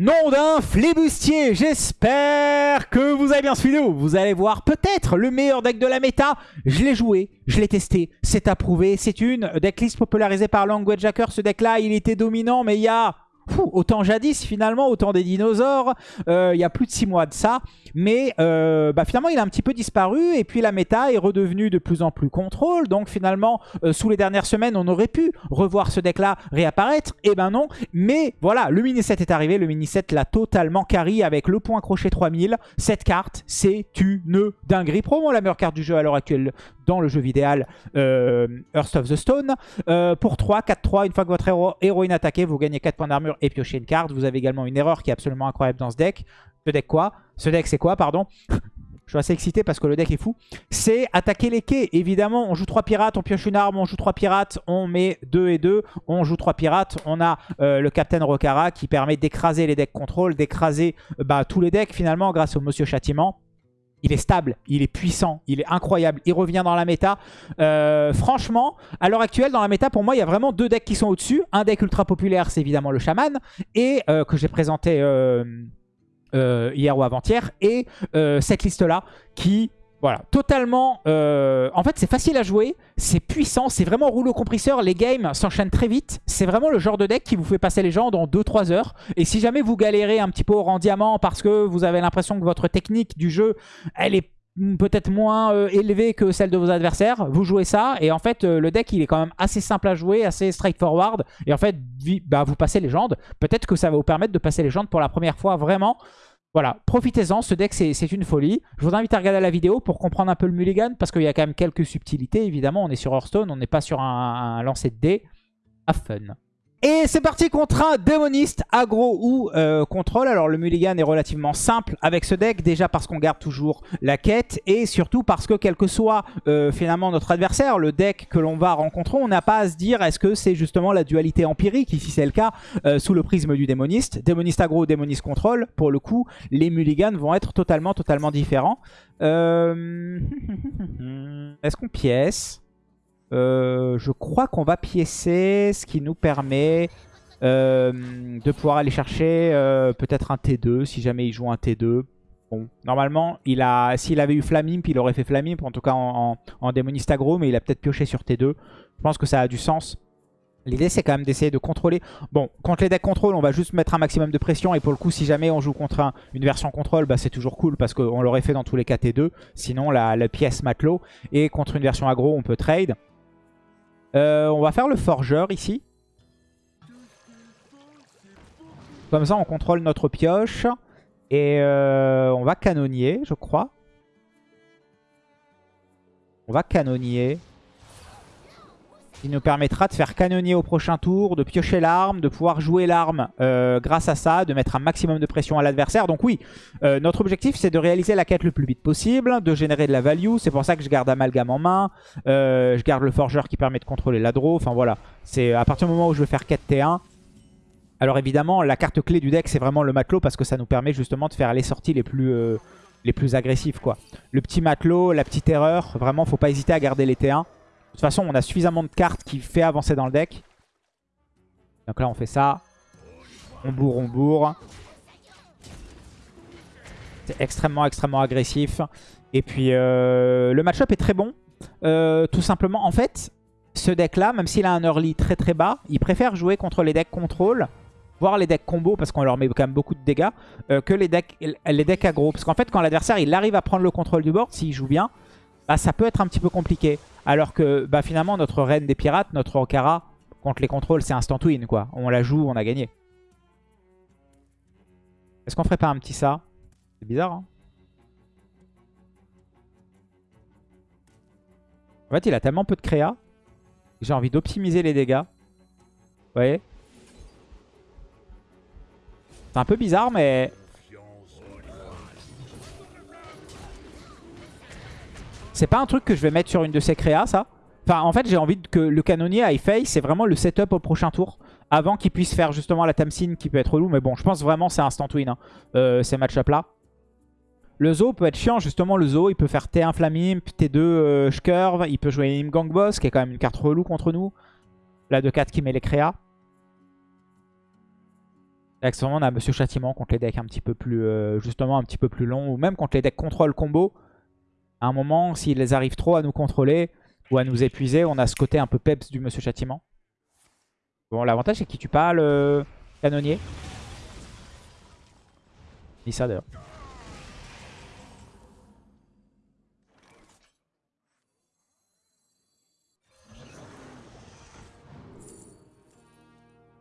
Nom d'un flibustier J'espère que vous avez bien vidéo. Vous allez voir peut-être le meilleur deck de la méta. Je l'ai joué, je l'ai testé, c'est approuvé. C'est une decklist popularisée par Language Hacker. Ce deck-là, il était dominant, mais il y a autant jadis finalement, autant des dinosaures, euh, il y a plus de 6 mois de ça, mais euh, bah, finalement il a un petit peu disparu et puis la méta est redevenue de plus en plus contrôle, donc finalement euh, sous les dernières semaines on aurait pu revoir ce deck là réapparaître, et eh ben non, mais voilà, le mini set est arrivé, le mini set l'a totalement carry avec le point crochet 3000, cette carte c'est une dinguerie, probablement la meilleure carte du jeu à l'heure actuelle le jeu vidéo Earth of the Stone, pour 3, 4-3, une fois que votre héroïne attaquée, vous gagnez 4 points d'armure et piocher une carte. Vous avez également une erreur qui est absolument incroyable dans ce deck. Ce deck quoi? Ce deck c'est quoi, pardon? Je suis assez excité parce que le deck est fou. C'est attaquer les quais. Évidemment, on joue 3 pirates, on pioche une arme, on joue 3 pirates, on met 2 et 2, on joue 3 pirates. On a euh, le Captain Rokara qui permet d'écraser les decks contrôle, d'écraser bah, tous les decks finalement grâce au Monsieur Châtiment. Il est stable, il est puissant, il est incroyable, il revient dans la méta. Euh, franchement, à l'heure actuelle, dans la méta, pour moi, il y a vraiment deux decks qui sont au-dessus. Un deck ultra populaire, c'est évidemment le Shaman, et euh, que j'ai présenté euh, hier ou avant-hier, et cette liste-là qui voilà, totalement... Euh, en fait, c'est facile à jouer, c'est puissant, c'est vraiment rouleau compresseur. Les games s'enchaînent très vite. C'est vraiment le genre de deck qui vous fait passer les gens dans 2-3 heures. Et si jamais vous galérez un petit peu au rang diamant parce que vous avez l'impression que votre technique du jeu, elle est peut-être moins euh, élevée que celle de vos adversaires, vous jouez ça. Et en fait, euh, le deck, il est quand même assez simple à jouer, assez straightforward. Et en fait, bah, vous passez légende. Peut-être que ça va vous permettre de passer légende pour la première fois vraiment. Voilà, profitez-en, ce deck c'est une folie. Je vous invite à regarder la vidéo pour comprendre un peu le mulligan, parce qu'il y a quand même quelques subtilités, évidemment. On est sur Hearthstone, on n'est pas sur un, lancer de dés. À fun. Et c'est parti contre un démoniste, aggro ou euh, contrôle. Alors le mulligan est relativement simple avec ce deck, déjà parce qu'on garde toujours la quête et surtout parce que quel que soit euh, finalement notre adversaire, le deck que l'on va rencontrer, on n'a pas à se dire est-ce que c'est justement la dualité empirique, ici c'est le cas, euh, sous le prisme du démoniste. Démoniste aggro, démoniste contrôle, pour le coup, les mulligans vont être totalement, totalement différents. Est-ce qu'on pièce? Euh, je crois qu'on va piécer, ce qui nous permet euh, de pouvoir aller chercher euh, peut-être un T2 si jamais il joue un T2. Bon, normalement, il a, s'il avait eu Flamimp, il aurait fait Flamimp, en tout cas en, démoniste aggro, mais il a peut-être pioché sur T2. Je pense que ça a du sens. L'idée, c'est quand même d'essayer de contrôler. Bon, contre les decks contrôle, on va juste mettre un maximum de pression. Et pour le coup, si jamais on joue contre une version contrôle, bah, c'est toujours cool parce qu'on l'aurait fait dans tous les cas T2. Sinon, la, la pièce matelot. Et contre une version aggro, on peut trade. Euh, on va faire le forgeur ici. Comme ça, on contrôle notre pioche. Et euh, on va canonnier, je crois. On va canonnier qui nous permettra de faire canonnier au prochain tour, de piocher l'arme, de pouvoir jouer l'arme euh, grâce à ça, de mettre un maximum de pression à l'adversaire. Donc oui, euh, notre objectif c'est de réaliser la quête le plus vite possible, de générer de la value. C'est pour ça que je garde Amalgame en main. Euh, je garde le forgeur qui permet de contrôler la draw. Enfin voilà, c'est à partir du moment où je veux faire quête T1. Alors évidemment, la carte clé du deck c'est vraiment le matelot parce que ça nous permet justement de faire les sorties les plus... les plus agressives quoi. Le petit matelot, la petite erreur, vraiment faut pas hésiter à garder les T1. De toute façon, on a suffisamment de cartes qui fait avancer dans le deck. Donc là, on fait ça. On bourre, on bourre. C'est extrêmement, extrêmement agressif. Et puis, euh, le match-up est très bon. Euh, tout simplement, en fait, ce deck-là, même s'il a un early très très bas, il préfère jouer contre les decks contrôle, voire les decks combo, parce qu'on leur met quand même beaucoup de dégâts, euh, que les decks, les decks aggro. Parce qu'en fait, quand l'adversaire il arrive à prendre le contrôle du board, s'il joue bien, bah, ça peut être un petit peu compliqué. Alors que bah, finalement, notre reine des pirates, notre Okara, contre les contrôles, c'est instant win. Quoi. On la joue, on a gagné. Est-ce qu'on ferait pas un petit ça? C'est bizarre, hein En fait, il a tellement peu de créa. J'ai envie d'optimiser les dégâts. Vous voyez? C'est un peu bizarre, mais C'est pas un truc que je vais mettre sur une de ces créas, ça. Enfin, en fait, j'ai envie que le canonnier aille face. C'est vraiment le setup au prochain tour. Avant qu'il puisse faire justement la Tamsin qui peut être relou. Mais bon, je pense vraiment c'est instant win, hein, euh, ces match là Le Zo peut être chiant, justement. Le Zo, il peut faire T1 Flamimp, T2 euh, Shcurve. Il peut jouer Gang Boss, qui est quand même une carte relou contre nous. La 2-4 qui met les créas. Accessoirement, on a Monsieur Châtiment contre les decks un petit peu plus, euh, justement, un petit peu plus longs, ou même contre les decks contrôle combo. À un moment, s'ils arrivent trop à nous contrôler ou à nous épuiser, on a ce côté un peu peps du Monsieur Châtiment. Bon, l'avantage, c'est qu'il tue pas le canonnier. Ni ça d'ailleurs.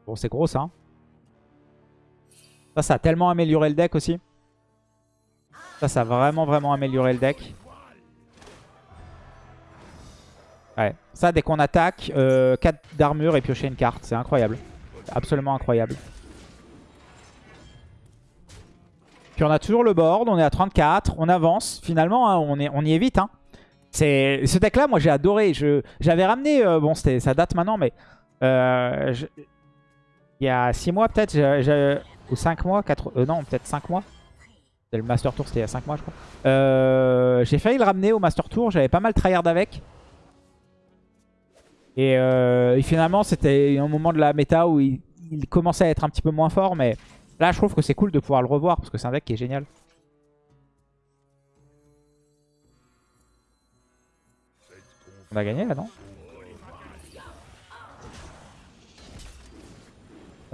Bon, c'est gros ça. hein. Ça, ça a tellement amélioré le deck aussi. Ça, ça a vraiment, vraiment amélioré le deck. Ouais. Ça, dès qu'on attaque, 4 euh, d'armure et piocher une carte. C'est incroyable. Absolument incroyable. Puis on a toujours le board. On est à 34. On avance. Finalement, hein, on, y est vite. Hein. Ce deck-là, moi, j'ai adoré. J'avais ramené... Euh, bon, ça date maintenant, mais... Euh, il y a 6 mois peut-être, ou 5 mois, 4, euh, non peut-être 5 mois. Le Master Tour c'était il y a 5 mois je crois. J'ai failli le ramener au Master Tour, j'avais pas mal tryhard avec. Et, euh, finalement c'était un moment de la méta où il, commençait à être un petit peu moins fort. Mais là je trouve que c'est cool de pouvoir le revoir parce que c'est un deck qui est génial. On a gagné là non?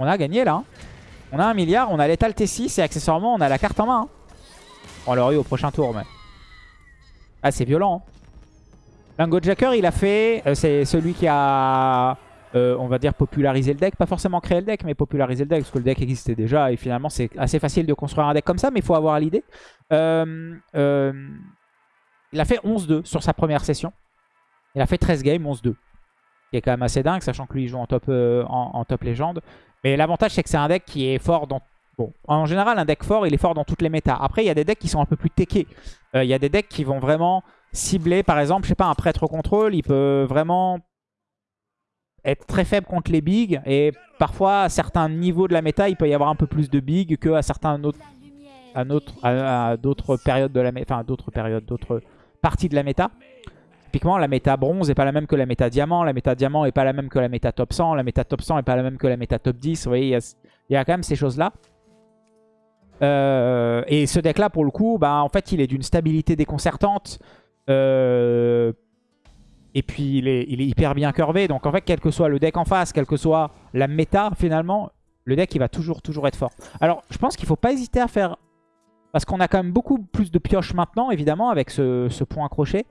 On a gagné là. Hein. On a un milliard, on a l'étal T6 et accessoirement on a la carte en main. Hein. On l'aurait eu au prochain tour mais... Ah c'est violent. Hein. Lango Jacker il a fait... Euh, c'est celui qui a... Euh, on va dire popularisé le deck. Pas forcément créé le deck mais popularisé le deck parce que le deck existait déjà. Et finalement c'est assez facile de construire un deck comme ça mais il faut avoir l'idée. Euh, il a fait 11-2 sur sa première session. Il a fait 13 games, 11-2 qui est quand même assez dingue, sachant que lui il joue en top, en, top légende. Mais l'avantage, c'est que c'est un deck qui est fort dans... Bon, en général, un deck fort, il est fort dans toutes les méta. Après, il y a des decks qui sont un peu plus techés. Il y a des decks qui vont vraiment cibler, par exemple, je sais pas, un prêtre contrôle, il peut vraiment être très faible contre les bigs. Et parfois, à certains niveaux de la méta, il peut y avoir un peu plus de bigs qu'à certains autres... À, d'autres périodes de la enfin d'autres périodes, d'autres parties de la méta. Typiquement, la méta bronze n'est pas la même que la méta diamant. La méta diamant n'est pas la même que la méta top 100. La méta top 100 n'est pas la même que la méta top 10. Vous voyez, il y, a quand même ces choses-là. Euh, et ce deck-là, pour le coup, bah, en fait, il est d'une stabilité déconcertante. Euh, et puis, il est, hyper bien curvé. Donc, en fait, quel que soit le deck en face, quelle que soit la méta, finalement, le deck, il va toujours, toujours être fort. Alors, je pense qu'il faut pas hésiter à faire... Parce qu'on a quand même beaucoup plus de pioches maintenant, évidemment, avec ce, point accroché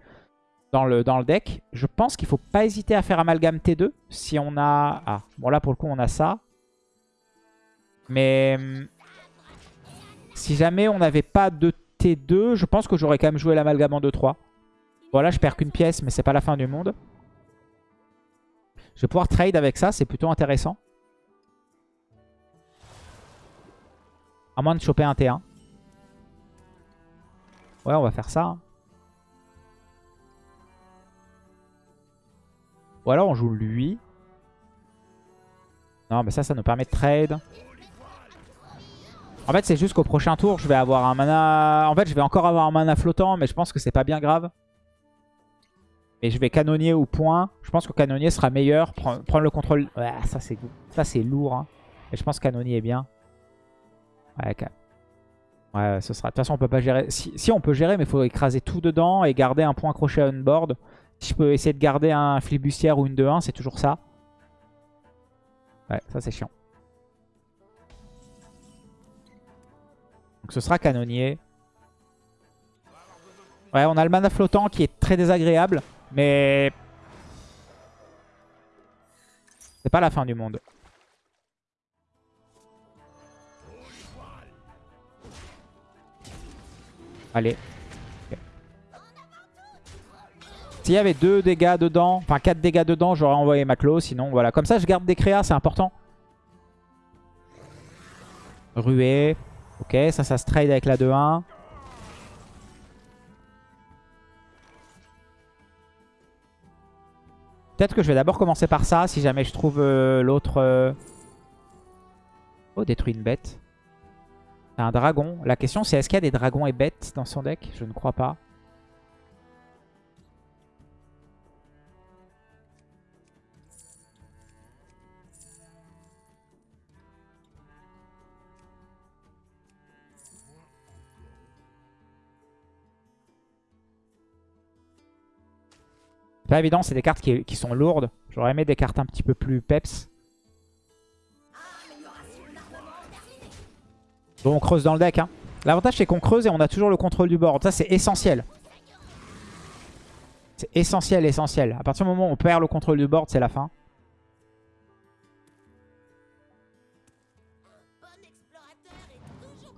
dans le, dans le deck. Je pense qu'il faut pas hésiter à faire amalgame T2 si on a... Ah, bon là pour le coup on a ça. Mais si jamais on n'avait pas de T2, je pense que j'aurais quand même joué l'amalgame en 2-3. Voilà, je perds qu'une pièce, mais c'est pas la fin du monde. Je vais pouvoir trade avec ça, c'est plutôt intéressant. À moins de choper un T1. Ouais, on va faire ça. Hein. Ou alors on joue lui. Non, mais ça, ça nous permet de trade. En fait, c'est juste qu'au prochain tour, je vais avoir un mana... En fait, je vais encore avoir un mana flottant, mais je pense que c'est pas bien grave. Je vais canonnier au point. Je pense que canonnier sera meilleur. Prendre, le contrôle... Ça, c'est ça c'est lourd. Hein. Et je pense que canonnier est bien. Ouais, ouais ce sera... De toute façon, on peut pas gérer... Si, on peut gérer, mais il faut écraser tout dedans et garder un point accroché à on-board. Si je peux essayer de garder un flibustière ou une 2-1, c'est toujours ça. Ouais, ça c'est chiant. Donc ce sera canonnier. Ouais, on a le mana flottant qui est très désagréable. Mais... C'est pas la fin du monde. Allez. S'il y avait deux dégâts dedans, enfin 4 dégâts dedans, j'aurais envoyé Maclo. Sinon, voilà. Comme ça, je garde des créas, c'est important. Ruée. Ok, ça, ça se trade avec la 2-1. Peut-être que je vais d'abord commencer par ça, si jamais je trouve euh, l'autre... Euh, oh, détruit une bête. Un dragon. La question, c'est est-ce qu'il y a des dragons et bêtes dans son deck? Je ne crois pas. Pas évident, c'est des cartes qui, sont lourdes. J'aurais aimé des cartes un petit peu plus peps. Bon, on creuse dans le deck. Hein. L'avantage, c'est qu'on creuse et on a toujours le contrôle du board. Ça, c'est essentiel. C'est essentiel, essentiel. À partir du moment où on perd le contrôle du board, c'est la fin.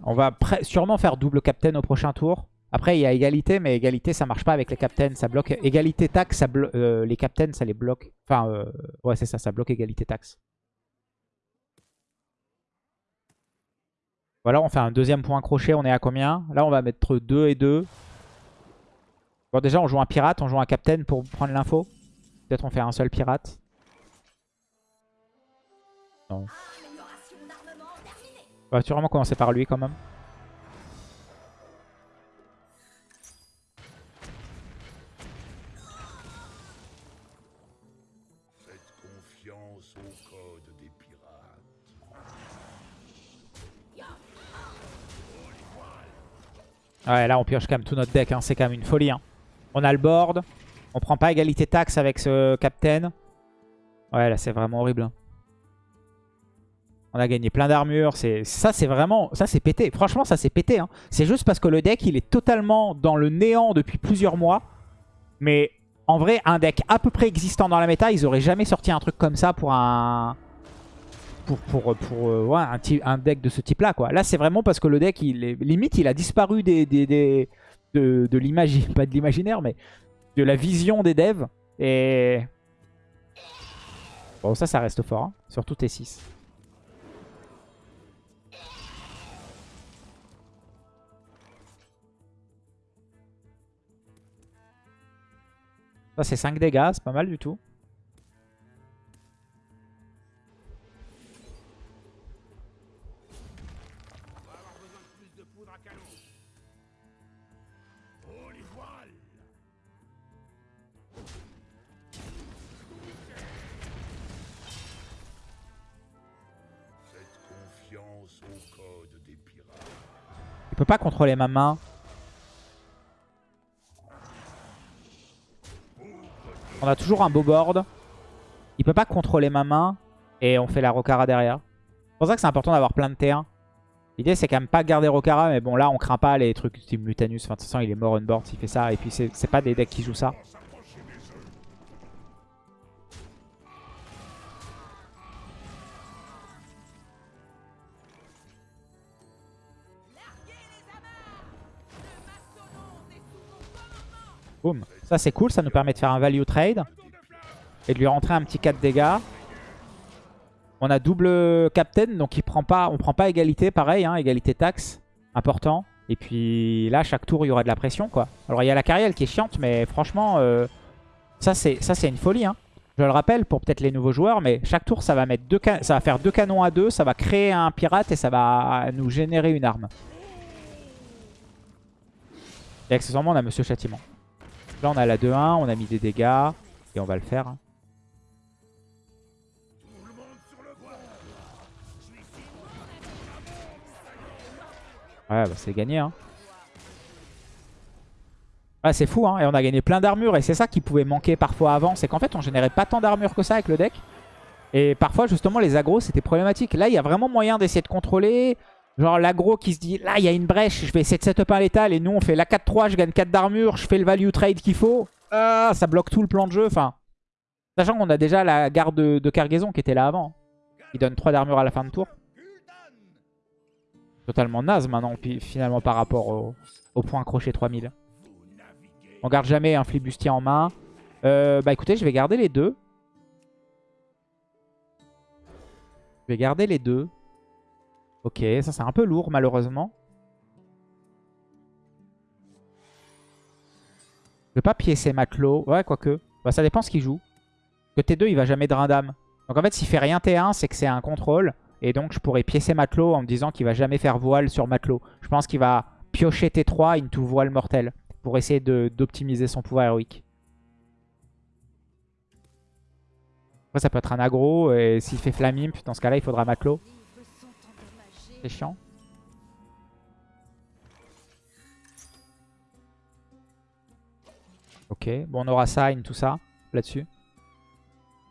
On va sûrement faire double captain au prochain tour. Après, il y a égalité, mais égalité, ça marche pas avec les captains. Ça bloque égalité taxe, euh, les captains, ça les bloque. Enfin, euh, ouais, c'est ça, ça bloque égalité taxe. Voilà, on fait un deuxième point crochet. On est à combien? Là, on va mettre 2 et 2. Bon, déjà, on joue un pirate, on joue un captain pour prendre l'info. Peut-être on fait un seul pirate. Non. On va sûrement commencer par lui quand même. Ouais, là on pioche quand même tout notre deck, hein. c'est quand même une folie. Hein. On a le board, on prend pas égalité taxe avec ce captain. Ouais, là c'est vraiment horrible. Hein. On a gagné plein d'armures. Ça, c'est vraiment... Ça, c'est pété. Franchement, ça, c'est pété. Hein. C'est juste parce que le deck, il est totalement dans le néant depuis plusieurs mois. Mais en vrai, un deck à peu près existant dans la méta, ils auraient jamais sorti un truc comme ça pour un... Pour, pour, pour euh, ouais, un, un, deck de ce type-là. Là, c'est vraiment parce que le deck, il limite, il a disparu des, des, des de, de l'imaginaire. Pas de l'imaginaire, mais de la vision des devs. Et... Bon, ça, ça reste fort. Hein, surtout T6. Ça, c'est 5 dégâts, c'est pas mal du tout. Il peut pas contrôler ma main. On a toujours un beau board. Il peut pas contrôler ma main. Et on fait la Rokara derrière. C'est pour ça que c'est important d'avoir plein de T1. L'idée c'est quand même pas garder Rokara. Mais bon là on craint pas les trucs type Mutanus. Enfin de toute façon il est mort on board s'il fait ça. Et puis c'est pas des decks qui jouent ça. Ça c'est cool, ça nous permet de faire un value trade. Et de lui rentrer un petit 4 dégâts. On a double captain, donc il prend pas, on prend pas égalité, pareil, hein, égalité taxe, important. Et puis là, chaque tour, il y aura de la pression, quoi. Alors il y a la carrière qui est chiante, mais franchement, euh, ça c'est une folie. Hein. Je le rappelle pour peut-être les nouveaux joueurs, mais chaque tour, ça va, mettre deux ça va faire deux canons à deux, ça va créer un pirate et ça va nous générer une arme. Et accessoirement, on a Monsieur Châtiment. Là, on a la 2-1, on a mis des dégâts. Et on va le faire. Hein. Ouais, bah c'est gagné. Hein. Ouais, c'est fou. Hein. Et on a gagné plein d'armures. Et c'est ça qui pouvait manquer parfois avant. C'est qu'en fait, on générait pas tant d'armures que ça avec le deck. Et parfois, justement, les agros, c'était problématique. Là, il y a vraiment moyen d'essayer de contrôler. Genre l'agro qui se dit, là il y a une brèche, je vais essayer de setup un létal et nous on fait la 4-3, je gagne 4 d'armure, je fais le value trade qu'il faut. Ah, ça bloque tout le plan de jeu. Enfin, sachant qu'on a déjà la garde de, cargaison qui était là avant. Il donne 3 d'armure à la fin de tour. Totalement naze maintenant, finalement par rapport au, au point crochet 3000. On garde jamais un flibustier en main. Euh, bah écoutez, je vais garder les deux. Je vais garder les deux. Ok, ça c'est un peu lourd malheureusement. Je vais pas piécer matelot. Ouais, quoique. Bah, ça dépend ce qu'il joue. Que T2, il va jamais drain d'âme. Donc en fait, s'il fait rien T1, c'est que c'est un contrôle. Et donc je pourrais piécer matelot en me disant qu'il va jamais faire voile sur matelot. Je pense qu'il va piocher T3 into voile mortel. Pour essayer d'optimiser son pouvoir héroïque. Après, ça peut être un aggro. Et s'il fait Flamimp, dans ce cas-là, il faudra matelot. Chiant. Ok, bon on aura Sign, tout ça. là-dessus.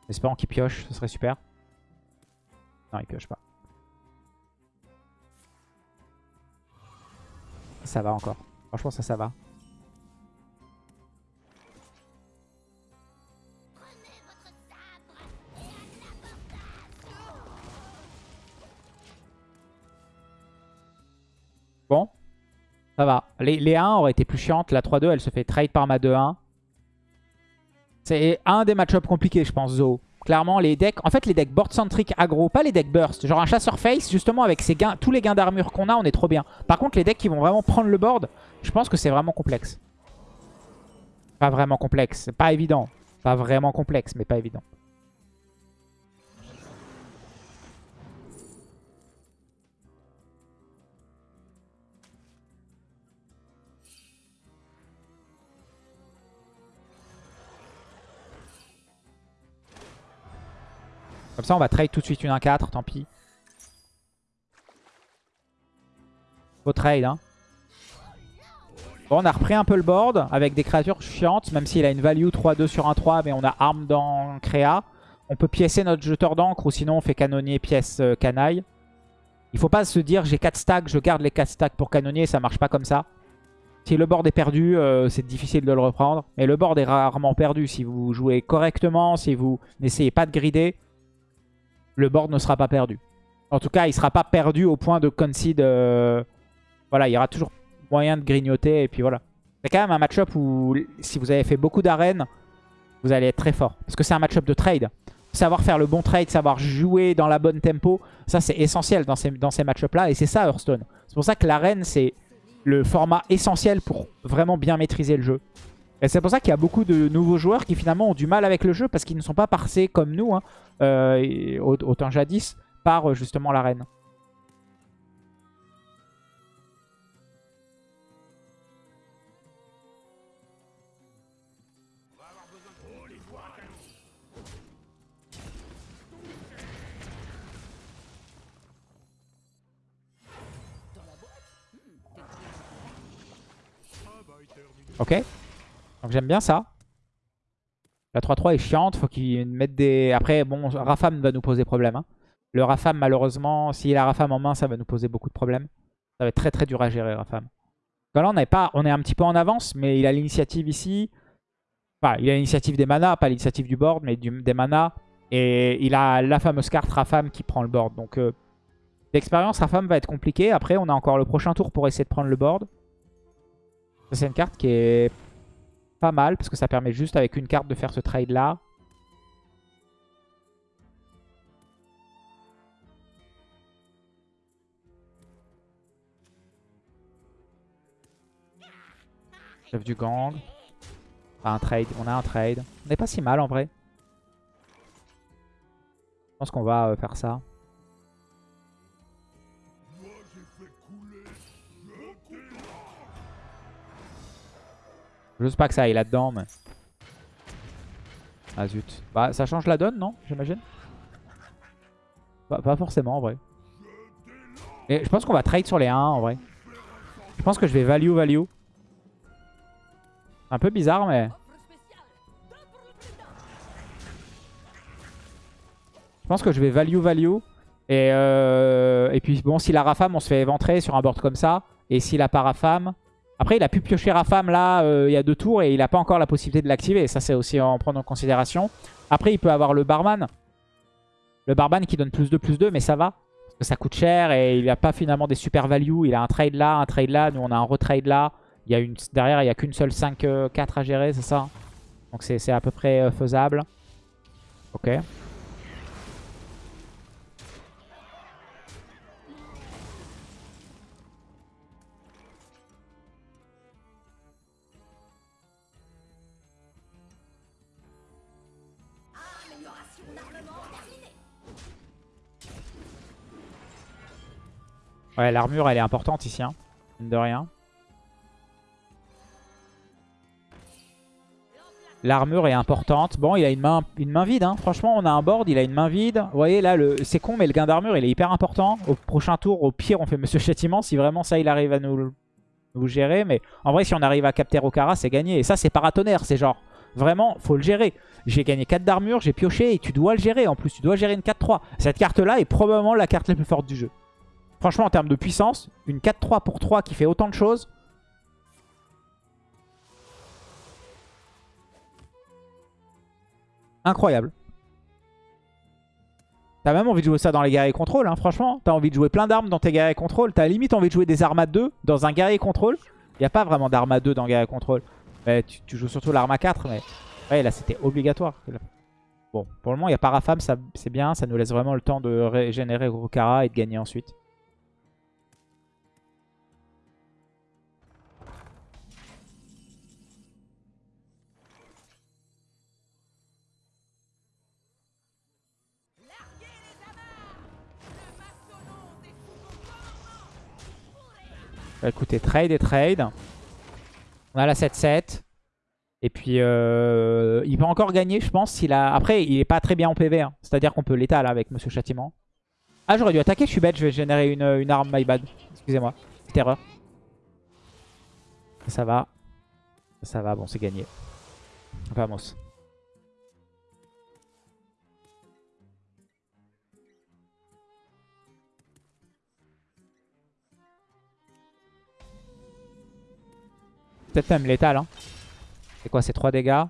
Espérons qu'il pioche, ce serait super. Non, il pioche pas. Ça va encore. Franchement, ça, ça va. Ça va. Les, les 1 auraient été plus chiantes. La 3-2, elle se fait trade par ma 2-1. C'est un des match-ups compliqués, je pense, Zo. Clairement, les decks... En fait, les decks board-centric aggro, pas les decks burst. Genre un chasseur face, justement, avec ses gains, tous les gains d'armure qu'on a, on est trop bien. Par contre, les decks qui vont vraiment prendre le board, je pense que c'est vraiment complexe. Pas vraiment complexe. Pas évident. Pas vraiment complexe, mais pas évident. Comme ça, on va trade tout de suite une 1-4, tant pis. Faut trade, hein. Bon, on a repris un peu le board avec des créatures chiantes, même s'il a une value 3-2 sur 1-3, mais on a arme dans créa. On peut piécer notre jeteur d'encre ou sinon on fait canonnier pièce euh, canaille. Il faut pas se dire j'ai 4 stacks, je garde les 4 stacks pour canonnier, ça marche pas comme ça. Si le board est perdu, euh, c'est difficile de le reprendre. Mais le board est rarement perdu si vous jouez correctement, si vous n'essayez pas de grider le board ne sera pas perdu. En tout cas, il ne sera pas perdu au point de concede. Euh, voilà, il y aura toujours moyen de grignoter. Et puis voilà. C'est quand même un match-up où, si vous avez fait beaucoup d'arènes, vous allez être très fort. Parce que c'est un match-up de trade. Savoir faire le bon trade, savoir jouer dans la bonne tempo, ça c'est essentiel dans ces, dans ces match-up-là. Et c'est ça Hearthstone. C'est pour ça que l'arène, c'est le format essentiel pour vraiment bien maîtriser le jeu. Et c'est pour ça qu'il y a beaucoup de nouveaux joueurs qui finalement ont du mal avec le jeu parce qu'ils ne sont pas passés comme nous, hein, euh, autant jadis, par euh, justement l'arène. Ok donc j'aime bien ça. La 3-3 est chiante, faut qu'ils mettent des... Après, bon, Rafam va nous poser problème. Hein. Le Rafam, malheureusement, s'il a Rafam en main, ça va nous poser beaucoup de problèmes. Ça va être très très dur à gérer, Rafam. là, on, est pas... on est un petit peu en avance, mais il a l'initiative ici. Enfin, il a l'initiative des manas, pas l'initiative du board, mais des manas. Et il a la fameuse carte Rafam qui prend le board. Donc, euh, l'expérience Rafam va être compliquée. Après, on a encore le prochain tour pour essayer de prendre le board. C'est une carte qui est pas mal parce que ça permet juste avec une carte de faire ce trade là. Chef du gang. un trade. On a un trade. On n'est pas si mal en vrai. Je pense qu'on va euh, faire ça. Sais pas que ça aille là-dedans, mais... Ah zut. Bah ça change la donne, non J'imagine? Pas forcément en vrai. Et je pense qu'on va trade sur les 1 en vrai. Je pense que je vais value value. Un peu bizarre mais... Je pense que je vais value value. Et, euh, et puis bon, si la Rafam, on se fait éventrer sur un board comme ça. Et si la Parafam, après, il a pu piocher Rafam là, euh, il y a deux tours, et il n'a pas encore la possibilité de l'activer. Ça, c'est aussi en prendre en considération. Après, il peut avoir le Barman. Le Barman qui donne plus de plus 2, mais ça va. Parce que ça coûte cher, et il n'a pas finalement des super values. Il a un trade là, un trade là. Nous, on a un retrade là. Il y a une, derrière, il n'y a qu'une seule 5-4 euh, à gérer, c'est ça? Donc, c'est à peu près euh, faisable. Ok. Ouais, l'armure, elle est importante ici, hein. de rien. L'armure est importante. Bon, il a une main, vide. Hein. Franchement, on a un board, il a une main vide. Vous voyez, là, c'est con, mais le gain d'armure, il est hyper important. Au prochain tour, au pire, on fait Monsieur Châtiment. Si vraiment ça, il arrive à nous, nous gérer. Mais en vrai, si on arrive à capter Okara, c'est gagné. Et ça, c'est paratonnerre. C'est genre Vraiment, faut le gérer. J'ai gagné 4 d'armure, j'ai pioché et tu dois le gérer. En plus, tu dois gérer une 4-3. Cette carte-là est probablement la carte la plus forte du jeu. Franchement, en termes de puissance, une 4-3 pour 3 qui fait autant de choses. Incroyable. T'as même envie de jouer ça dans les guerriers contrôle, hein, franchement. T'as envie de jouer plein d'armes dans tes guerriers contrôle. T'as limite envie de jouer des armes à 2 dans un guerrier contrôle. Il a pas vraiment d'armes à 2 dans guerrier contrôle. Mais tu, joues surtout l'arme à 4. Mais ouais, là c'était obligatoire. Bon, pour le moment, il y a Parafam, c'est bien. Ça nous laisse vraiment le temps de régénérer Rokara et de gagner ensuite. Écoutez, trade et trade. On a la 7-7. Et puis, euh, il peut encore gagner, je pense. s'il a... Après, il est pas très bien en PV. Hein. C'est-à-dire qu'on peut l'état là avec Monsieur Châtiment. Ah, j'aurais dû attaquer, je suis bête. Je vais générer une, une arme, my bad. Excusez-moi. Petite erreur. Ça va. Ça va, bon, c'est gagné. Vamos. Peut-être même létal. Hein. C'est quoi C'est 3 dégâts?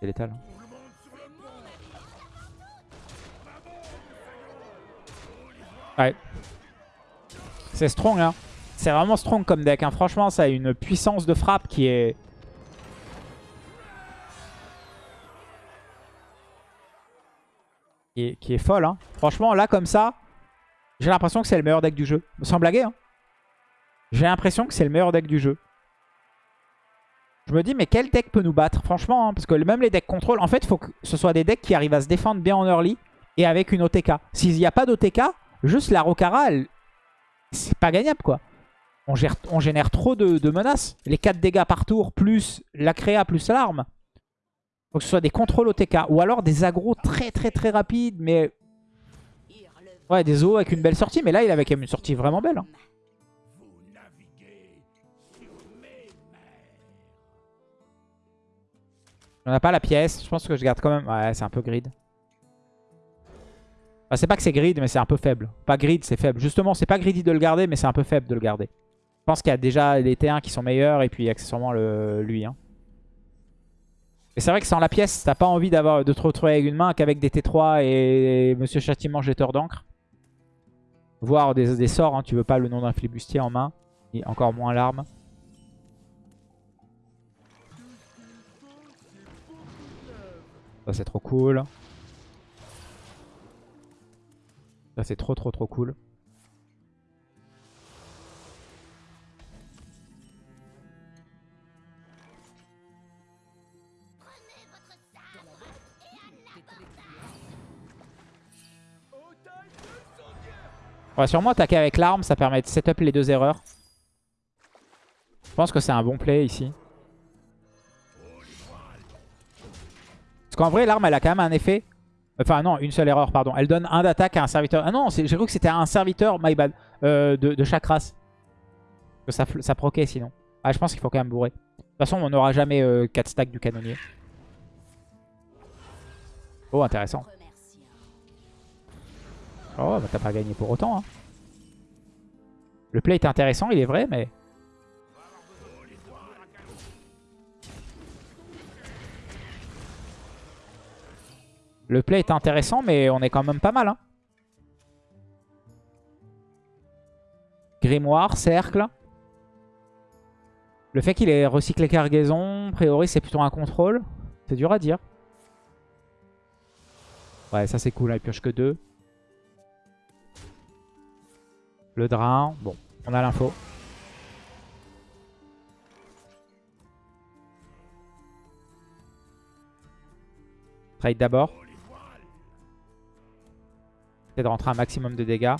C'est létal. Hein. Ouais. C'est strong, hein. C'est vraiment strong comme deck. Hein. Franchement, ça a une puissance de frappe qui est qui est, folle. Hein. Franchement, là, comme ça, j'ai l'impression que c'est le meilleur deck du jeu. Sans blaguer. Hein. J'ai l'impression que c'est le meilleur deck du jeu. Je me dis, mais quel deck peut nous battre Franchement, hein, parce que même les decks contrôle, en fait, il faut que ce soit des decks qui arrivent à se défendre bien en early et avec une OTK. S'il n'y a pas d'OTK, juste la Rokara, c'est pas gagnable, quoi. On, on génère trop de, de, menaces. Les 4 dégâts par tour, plus la créa, plus l'arme. Faut que ce soit des contrôles OTK. Ou alors des agros très très très rapides. Mais... Ouais, des os avec une belle sortie. Mais là, il avait quand même une sortie vraiment belle. Hein. On n'a pas la pièce. Je pense que je garde quand même... Ouais, c'est un peu grid. c'est pas que c'est grid, mais c'est un peu faible. Pas grid, c'est faible. Justement, c'est pas greedy de le garder, mais c'est un peu faible de le garder. Je pense qu'il y a déjà les T1 qui sont meilleurs et puis accessoirement le, lui. Hein. Et c'est vrai que sans la pièce, t'as pas envie d'avoir de te retrouver avec une main qu'avec des T3 et Monsieur Châtiment jeteur d'encre. Voire des, sorts, hein. tu veux pas le nom d'un flibustier en main. Et encore moins l'arme. Ça c'est trop cool. Ça c'est trop trop trop cool. On va sûrement attaquer avec l'arme, ça permet de setup les deux erreurs. Je pense que c'est un bon play ici. Parce qu'en vrai, l'arme, elle a quand même un effet. Enfin, non, une seule erreur, pardon. Elle donne un d'attaque à un serviteur. Ah non, j'ai cru que c'était un serviteur, my bad, euh, de, chaque race. Que ça, proquait sinon. Ah, je pense qu'il faut quand même bourrer. De toute façon, on n'aura jamais 4 euh, stacks du canonnier. Oh, intéressant. Oh, bah t'as pas gagné pour autant. Hein. Le play est intéressant, il est vrai, mais... Le play est intéressant, mais on est quand même pas mal. Hein. Grimoire, cercle. Le fait qu'il ait recyclé cargaison, a priori c'est plutôt un contrôle. C'est dur à dire. Ouais, ça c'est cool, il pioche que deux. Le drain. Bon, on a l'info. Trade d'abord. C'est de rentrer un maximum de dégâts.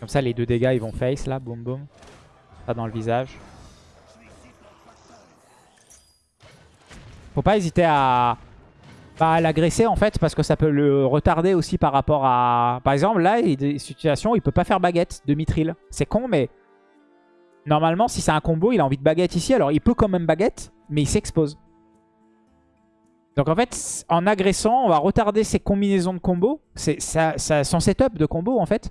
Comme ça, les deux dégâts, ils vont face là. Boum, boum. Pas dans le visage. Faut pas hésiter à Bah, l'agresser en fait, parce que ça peut le retarder aussi par rapport à... Par exemple, là, il y a des situations où il peut pas faire baguette de mithril. C'est con, mais normalement, si c'est un combo, il a envie de baguette ici. Alors, il peut quand même baguette, mais il s'expose. Donc en fait, en agressant, on va retarder ses combinaisons de combos. C'est son setup de combo en fait.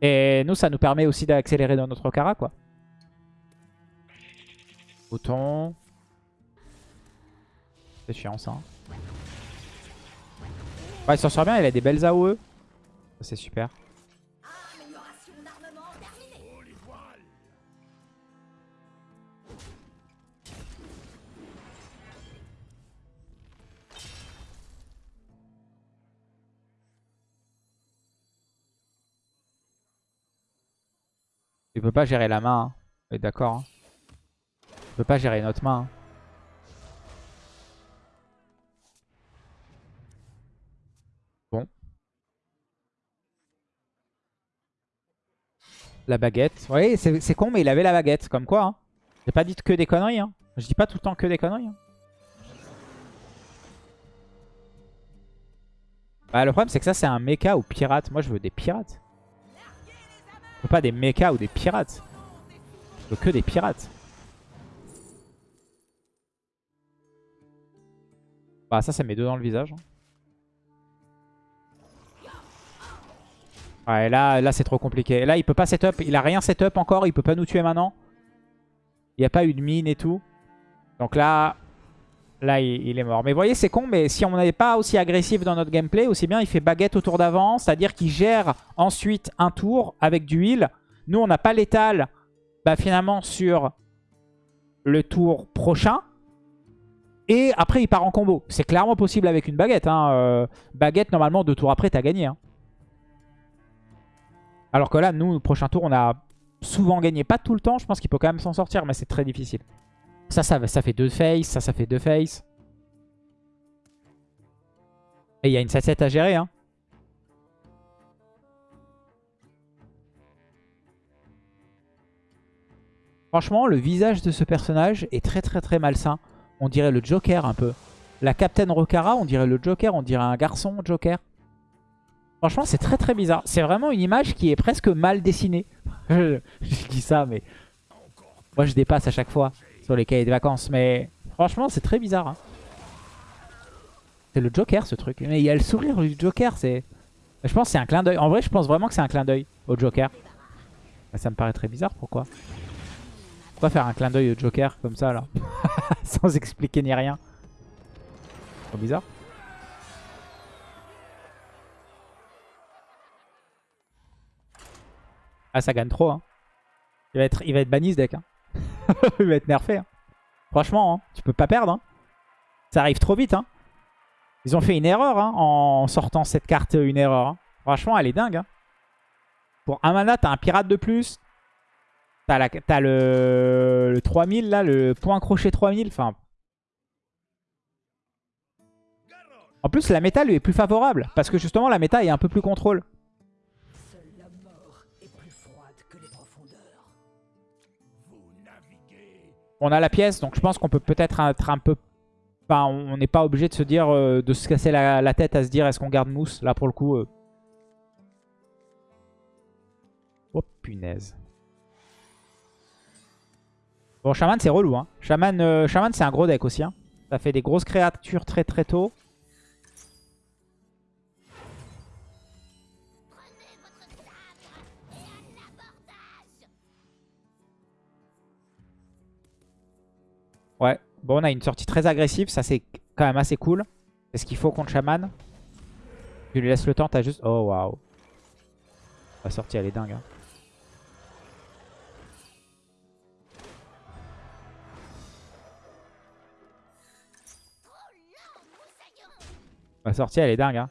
Et nous, ça nous permet aussi d'accélérer dans notre cara quoi. Bouton. C'est chiant ça. Ouais, il s'en sort bien, il a des belles AOE. C'est super. Il peut pas gérer la main. Hein. D'accord. Hein. Il peut pas gérer notre main. Hein. La baguette. Oui, c'est con, mais il avait la baguette. Comme quoi. Hein. J'ai pas dit que des conneries. Hein. Je dis pas tout le temps que des conneries. Hein. Bah, le problème, c'est que ça, c'est un mecha ou pirate. Moi, je veux des pirates pas des mechas ou des pirates. Je veux que des pirates. Bah ça, ça met deux dans le visage. Hein. Ouais, là, là c'est trop compliqué. Là, il peut pas setup. Il a rien setup encore. Il peut pas nous tuer maintenant. Il n'y a pas eu de mine et tout. Donc là, Là, il, est mort. Mais vous voyez, c'est con, mais si on n'est pas aussi agressif dans notre gameplay, aussi bien il fait baguette au tour d'avant, c'est-à-dire qu'il gère ensuite un tour avec du heal. Nous, on n'a pas l'étal, bah, finalement, sur le tour prochain. Et après, il part en combo. C'est clairement possible avec une baguette. Hein. Euh, baguette, normalement, deux tours après, t'as gagné. Hein. Alors que là, nous, le prochain tour, on a souvent gagné. Pas tout le temps, je pense qu'il peut quand même s'en sortir, mais c'est très difficile. Ça, ça, ça fait deux face. Ça, ça fait deux face. Et il y a une 7-7 à gérer. Hein. Franchement, le visage de ce personnage est très très très malsain. On dirait le Joker un peu. La Captain Rokara, on dirait le Joker, on dirait un garçon Joker. Franchement, c'est très très bizarre. C'est vraiment une image qui est presque mal dessinée. je dis ça, mais moi je dépasse à chaque fois sur les cahiers de vacances. Mais franchement, c'est très bizarre. Hein. C'est le Joker, ce truc. Mais il y a le sourire du Joker. c'est... Je pense que c'est un clin d'œil. En vrai, je pense vraiment que c'est un clin d'œil au Joker. Ça me paraît très bizarre. Pourquoi? Pourquoi faire un clin d'œil au Joker comme ça, là? Sans expliquer ni rien. Trop bizarre. Ah, ça gagne trop. Hein. Il, va être, il va être banni ce deck. Hein. il va être nerfé. Hein. Franchement, hein, tu peux pas perdre. Ça arrive trop vite. Ils ont fait une erreur en sortant cette carte une erreur. Franchement, elle est dingue. Pour un mana, t'as un pirate de plus. T'as as le... le 3000 là, le point crochet 3000. Enfin... En plus, la méta lui est plus favorable. Parce que justement, la méta est un peu plus contrôle. On a la pièce, donc je pense qu'on peut peut-être être un peu... Enfin, on n'est pas obligé de se dire, euh, de se casser la, tête à se dire est-ce qu'on garde mousse? Là, pour le coup... Euh. Oh, punaise. Bon, Shaman, c'est relou. Hein. Shaman, euh, c'est un gros deck aussi. Hein. Ça fait des grosses créatures très très tôt. Ouais. Bon, on a une sortie très agressive. Ça, c'est quand même assez cool. C'est ce qu'il faut contre Shaman? Tu lui laisses le temps, t'as juste... Oh, waouh. La sortie, elle est dingue. Hein. La sortie, elle est dingue. Hein.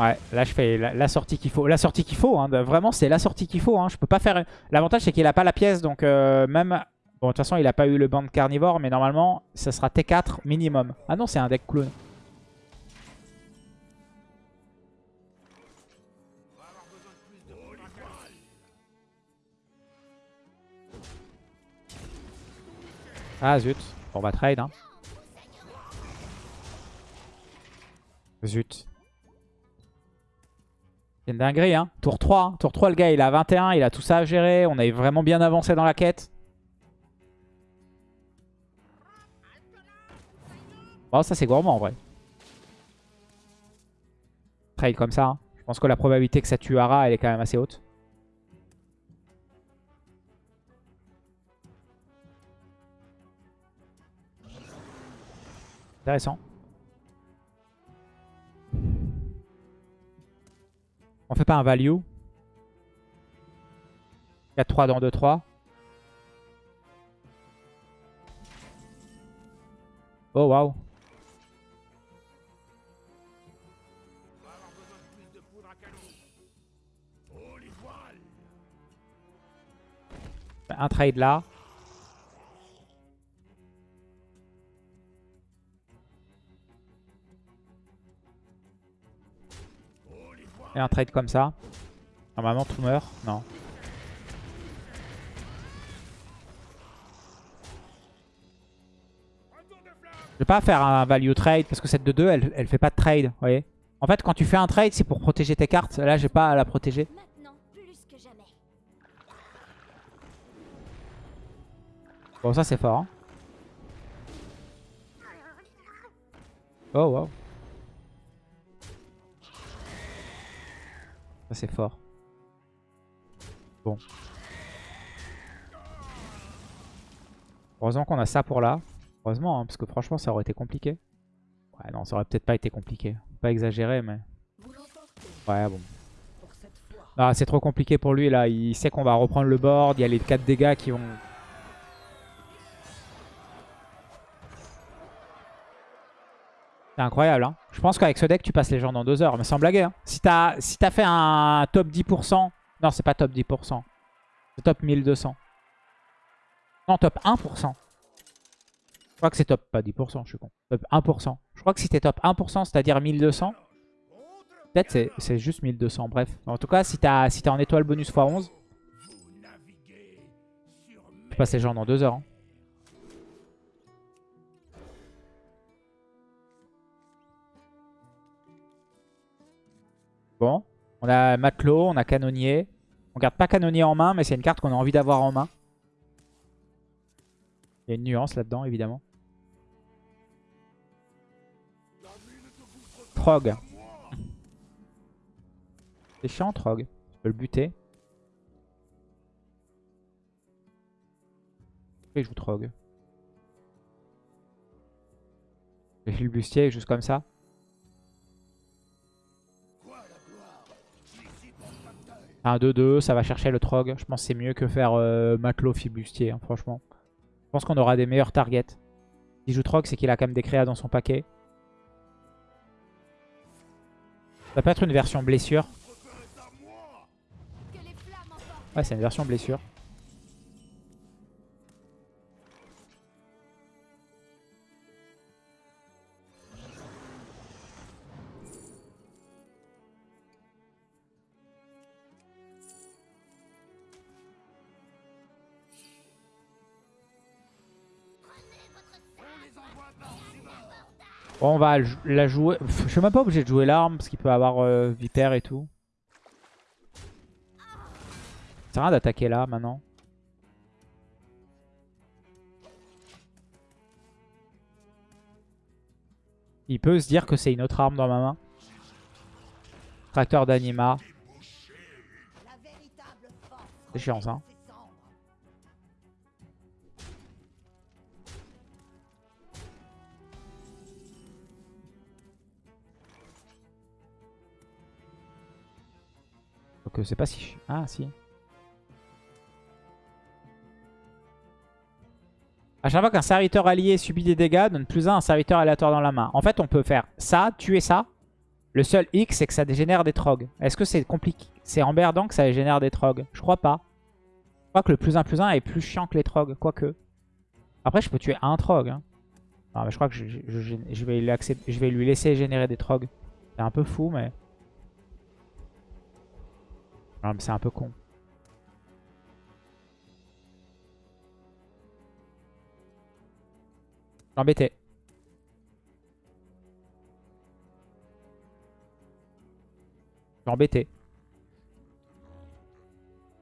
Ouais, là je fais la, sortie qu'il faut. La sortie qu'il faut, hein, vraiment c'est la sortie qu'il faut. Hein. Je peux pas faire... L'avantage c'est qu'il a pas la pièce, donc euh, même... Bon, de toute façon il a pas eu le band carnivore, mais normalement ça sera T4 minimum. Ah non, c'est un deck clone. Ah zut. On va trade. Hein. Zut. C'est une dinguerie, hein. Tour 3. hein. Tour 3, le gars, il a 21. Il a tout ça à gérer. On est vraiment bien avancé dans la quête. Bon, ça, c'est gourmand, en vrai. Trade comme ça. hein. Je pense que la probabilité que ça tue Ara, elle est quand même assez haute. Intéressant. On fait pas un value 4-3 dans 2-3. Oh waouh. Un trade là. Et un trade comme ça. Normalement tout meurt. Non. Je vais pas faire un value trade parce que cette de 2 elle, elle fait pas de trade. Vous voyez En fait quand tu fais un trade c'est pour protéger tes cartes. Là j'ai pas à la protéger. Bon ça c'est fort. hein. Oh wow. Ça c'est fort. Bon. Heureusement qu'on a ça pour là. Heureusement, hein, parce que franchement ça aurait été compliqué. Ouais non, ça aurait peut-être pas été compliqué. Pas exagéré mais... Ouais bon. Ah, c'est trop compliqué pour lui là. Il sait qu'on va reprendre le board. Il y a les 4 dégâts qui vont... C'est incroyable. Hein. Je pense qu'avec ce deck, tu passes les gens dans 2 heures. Mais sans blaguer. Hein. Si t'as fait un top 10%... Non, c'est pas top 10%. C'est top 1200. Non, top 1%. Je crois que c'est top... Pas 10%, je suis con. Top 1%. Je crois que si t'es top 1%, c'est-à-dire 1200... Peut-être c'est- juste 1200, bref. En tout cas, si t'as si t'es en étoile bonus x11, tu passes les gens dans 2 heures. hein. Bon, on a matelot, on a canonnier. On garde pas canonnier en main, mais c'est une carte qu'on a envie d'avoir en main. Il y a une nuance là-dedans, évidemment. Trog. C'est chiant, Trog. Tu peux le buter. Pourquoi il joue Trog? J'ai le bustier juste comme ça. Un 2-2, ça va chercher le Trog. Je pense que c'est mieux que faire euh, matelot fibustier, hein, franchement. Je pense qu'on aura des meilleurs targets. S'il joue Trog, c'est qu'il a quand même des créas dans son paquet. Ça peut être une version blessure. Ouais, c'est une version blessure. Bon, on va la jouer. Pff, Je suis même pas obligé de jouer l'arme parce qu'il peut avoir euh, et tout. Ça sert à rien d'attaquer là maintenant. Il peut se dire que c'est une autre arme dans ma main. Tracteur d'anima. C'est chiant ça. Euh, c'est pas si... Ah si. À chaque fois qu'un serviteur allié subit des dégâts, donne plus 1 à un serviteur aléatoire dans la main. En fait, on peut faire ça, tuer ça. Le seul X, c'est que ça dégénère des trogs. Est-ce que c'est compliqué? C'est emmerdant que ça génère des trogs Je crois pas. Je crois que le plus 1 plus 1 est plus chiant que les trogs, quoique. Après, je peux tuer un trog. hein. Non, mais je crois que je, vais, je vais lui laisser générer des trogs. C'est un peu fou, mais... Non, mais c'est un peu con. Embêté. Embêté.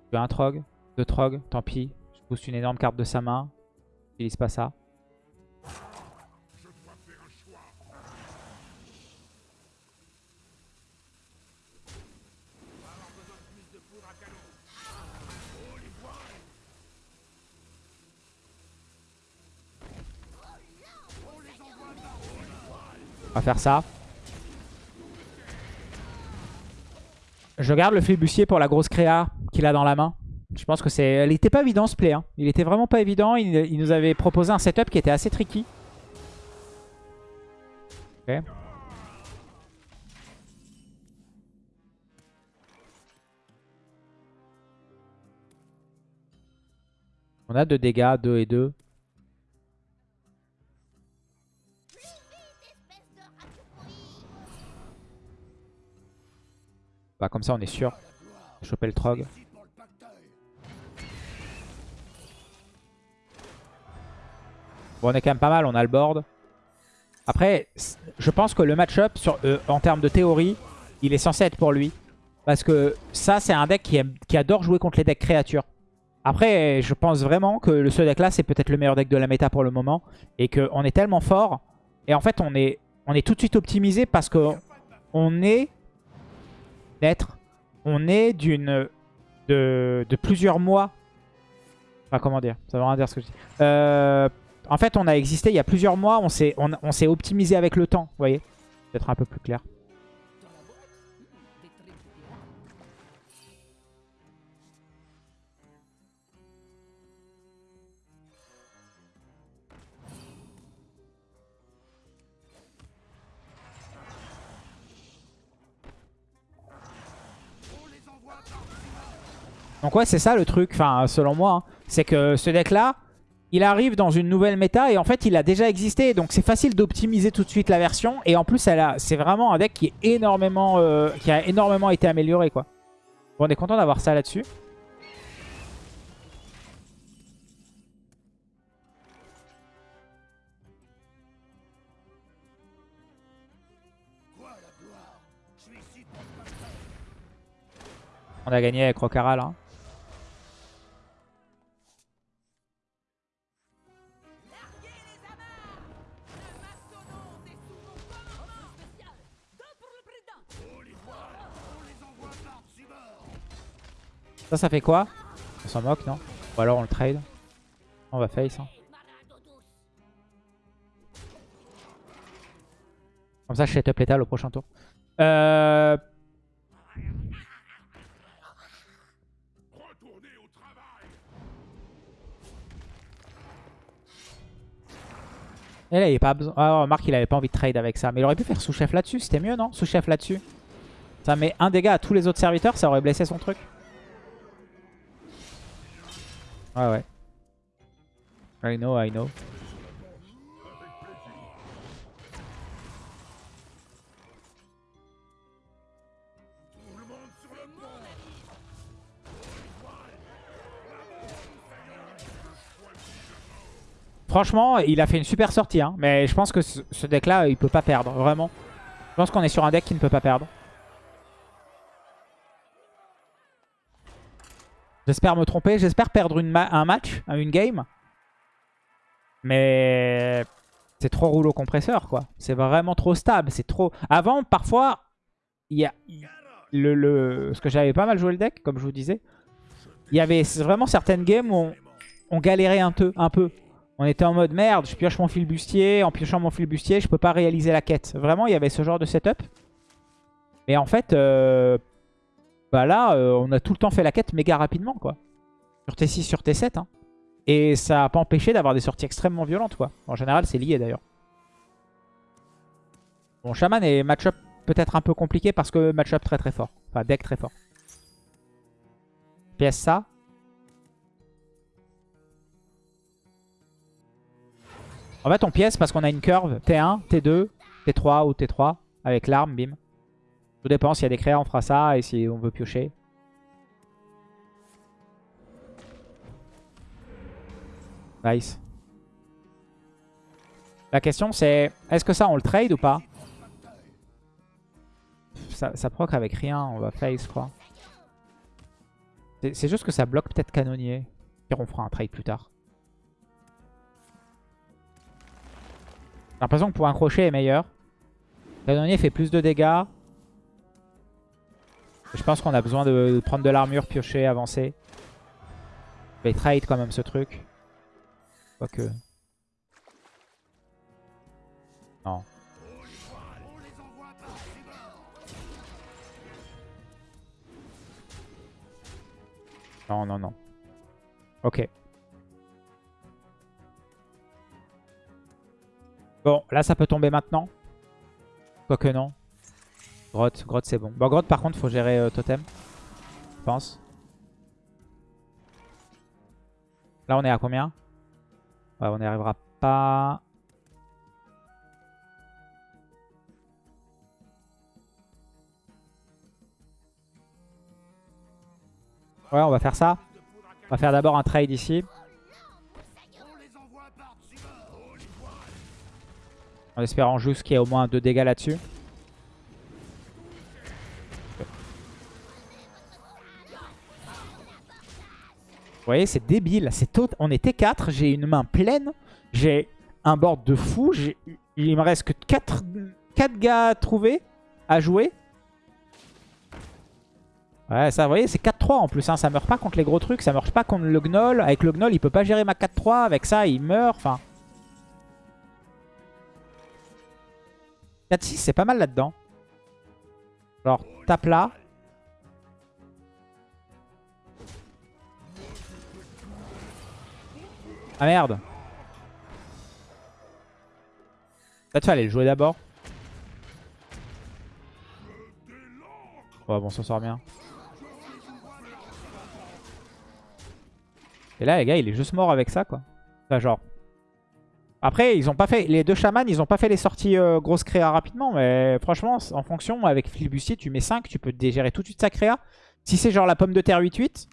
Je veux un trog, deux trogs, tant pis. Je pousse une énorme carte de sa main. J'utilise pas ça. Ça. Je garde le flibustier pour la grosse créa qu'il a dans la main. Je pense que c'est... Elle était pas évident ce play. hein. Il était vraiment pas évident. Il, il nous avait proposé un setup qui était assez tricky. On a 2 dégâts, 2 et 2. Bah comme ça on est sûr. Choper le trog. Bon on est quand même pas mal, on a le board. Après, je pense que le match-up euh, en termes de théorie, il est censé être pour lui. Parce que ça c'est un deck qui, adore jouer contre les decks créatures. Après, je pense vraiment que ce deck-là, c'est peut-être le meilleur deck de la méta pour le moment. Et qu'on est tellement fort. Et en fait, on est, tout de suite optimisé parce que on est d'être. On est d'une de, de, plusieurs mois. Enfin, comment dire? Ça veut rien dire ce que je dis. Euh, en fait, on a existé il y a plusieurs mois. On s'est on, optimisé avec le temps. Vous voyez? Peut-être un peu plus clair. Donc ouais, c'est ça le truc, enfin selon moi. Hein. C'est que ce deck-là, il arrive dans une nouvelle méta et en fait il a déjà existé. Donc c'est facile d'optimiser tout de suite la version. Et en plus, c'est vraiment un deck qui, est énormément, euh, qui a énormément été amélioré. quoi. Bon, on est content d'avoir ça là-dessus. On a gagné avec Rocara là. Ça, ça fait quoi On s'en moque, non Ou alors on le trade. On va face. Hein. Comme ça, je set up l'étal au prochain tour. Euh... Et là, il est pas besoin. Ah, Marc, il avait pas envie de trade avec ça. Mais il aurait pu faire sous-chef là-dessus. C'était mieux, non Sous-chef là-dessus. Ça met un dégât à tous les autres serviteurs. Ça aurait blessé son truc. Ouais, ouais. I know, I know. Franchement, il a fait une super sortie. Hein. Mais je pense que ce, deck-là, il peut pas perdre. Vraiment. Je pense qu'on est sur un deck qui ne peut pas perdre. J'espère me tromper. J'espère perdre un match, une game. Mais c'est trop rouleau compresseur, quoi. C'est vraiment trop stable. C'est trop... Avant, parfois, il y a... Le, le... Ce que j'avais pas mal joué le deck, comme je vous disais. Il y avait vraiment certaines games où on, galérait un peu. Un peu. On était en mode merde, je pioche mon fil bustier, en piochant mon fil bustier, je peux pas réaliser la quête. Vraiment, il y avait ce genre de setup. Mais en fait, euh, bah là, euh, on a tout le temps fait la quête méga rapidement, quoi. Sur T6, sur T7. Hein. Et ça n'a pas empêché d'avoir des sorties extrêmement violentes, quoi. En général, c'est lié d'ailleurs. Bon, Shaman est match-up peut-être un peu compliqué parce que match-up très très fort. Enfin, deck très fort. PS ça. En fait, on pièce parce qu'on a une curve T1, T2, T3 ou T3 avec l'arme, bim. Tout dépend, s'il y a des créas, on fera ça et si on veut piocher. Nice. La question c'est, est-ce que ça on le trade ou pas? Ça, ça proc avec rien, on va face quoi. C'est c'est juste que ça bloque peut-être canonnier. Pire on fera un trade plus tard. J'ai l'impression que pour un crochet est meilleur. Canonnier fait plus de dégâts. Je pense qu'on a besoin de, prendre de l'armure, piocher, avancer. Vais trade quand même ce truc. Quoique. Non. Non, non, non. Ok. Bon, là ça peut tomber maintenant. Quoique non. Grotte, grotte c'est bon. Bon, grotte par contre faut gérer euh, totem. Je pense. Là on est à combien? Ouais, on n'y arrivera pas. Ouais, on va faire ça. On va faire d'abord un trade ici. En espérant juste qu'il y ait au moins 2 dégâts là-dessus. Voyez, c'est débile. Tot... On est T4, j'ai une main pleine. J'ai un board de fou. Il me reste que 4, 4 gars à trouver, à jouer. Ouais, ça, vous voyez, c'est 4-3 en plus. Hein. Ça meurt pas contre les gros trucs. Ça meurt pas contre le gnoll. Avec le gnoll, il peut pas gérer ma 4-3. Avec ça, il meurt. Enfin... 4-6, c'est pas mal là-dedans. Alors, tape là. Ah merde. Peut-être fallait le jouer d'abord. Ouais, bon, ça sort bien. Et là, les gars, il est juste mort avec ça, quoi. Enfin, genre... Après, ils ont pas fait... Les deux chamans, ils ont pas fait les sorties euh, grosses créa rapidement. Mais franchement, en fonction, avec Flibustier, tu mets 5, tu peux dégérer tout de suite sa créa. Si c'est genre la pomme de terre 8-8,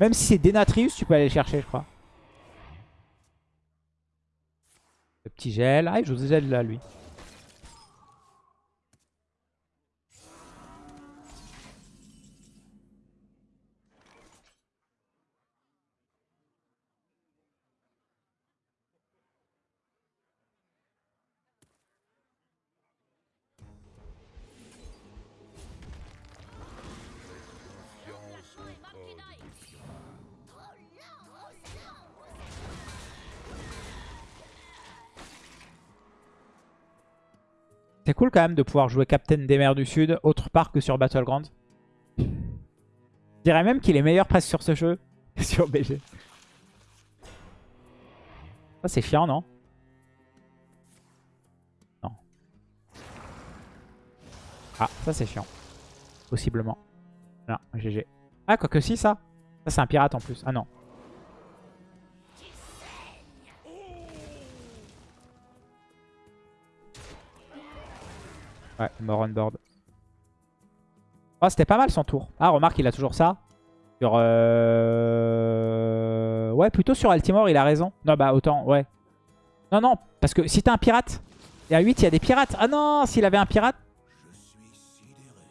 même si c'est Denatrius, tu peux aller le chercher, je crois. Le petit gel. Ah, il joue gel là, lui. Cool quand même de pouvoir jouer Captain des mers du Sud autre part que sur Battleground. Je dirais même qu'il est meilleur presque sur ce jeu que sur BG. Ça c'est chiant non? Non. Ah ça c'est chiant. Possiblement. Non, GG. Ah quoique si ça. Ça c'est un pirate en plus. Ah non. Ouais, mort on board. Oh, c'était pas mal son tour. Ah, remarque, il a toujours ça. Sur... Euh... Ouais, plutôt sur Altimore, il a raison. Non, bah autant, ouais. Non, non, parce que si t'as un pirate, et à 8, il y a des pirates. Ah non, s'il avait un pirate.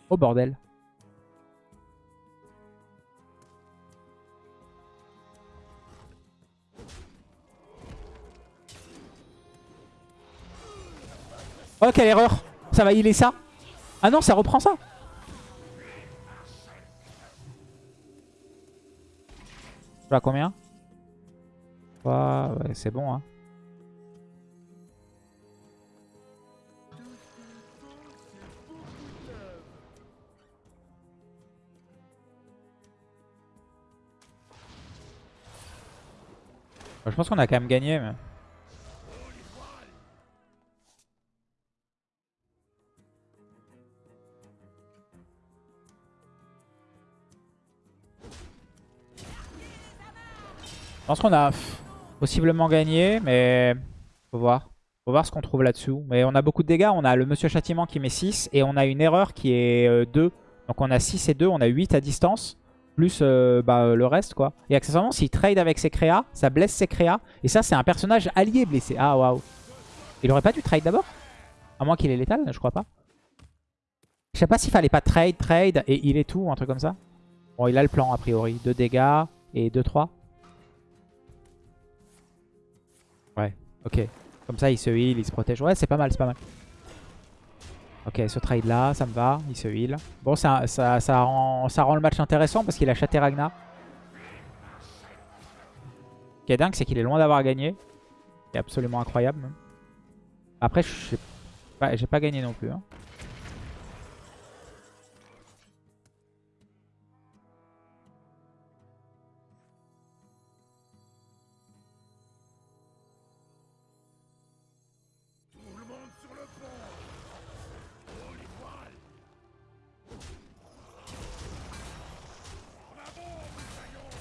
Oh, bordel. Oh, quelle erreur Ça va healer ça Ah non, ça reprend ça Je combien Ouais, ouais c'est bon. Hein. Je pense qu'on a quand même gagné. Mais... Je pense qu'on a possiblement gagné, mais faut voir. Faut voir ce qu'on trouve là-dessous. Mais on a beaucoup de dégâts. On a le Monsieur Châtiment qui met 6 et on a une erreur qui est euh, 2. Donc on a 6 et 2, on a 8 à distance. Plus euh, bah, le reste quoi. Et accessoirement, s'il trade avec ses créas, ça blesse ses créas. Et ça, c'est un personnage allié blessé. Ah waouh. Il aurait pas dû trade d'abord? À moins qu'il ait létal, je crois pas. Je sais pas s'il fallait pas trade, trade et il est tout, un truc comme ça. Bon, il a le plan a priori. 2 dégâts et 2-3. Ok. Comme ça, il se heal, il se protège. Ouais, c'est pas mal, c'est pas mal. Ok, ce trade là, ça me va. Il se heal. Bon, ça, ça, ça, rend, ça rend le match intéressant parce qu'il a chaté Ragnar. Ce qui est dingue, c'est qu'il est loin d'avoir gagné. C'est absolument incroyable. Après, j'ai pas, pas gagné non plus. Hein.